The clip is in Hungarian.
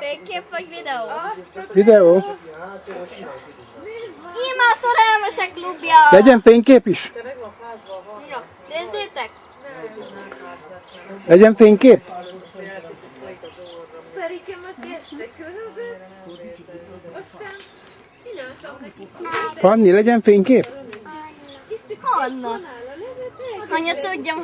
Fénykép vagy videó? Videó. Íme a szerelmesek klubja! Legyen fénykép is? Ja, nézzétek! Legyen fénykép? Ferikemet este köhögött, aztán csináltam neki Fanni, legyen fénykép? Anna. Anya, tudjam,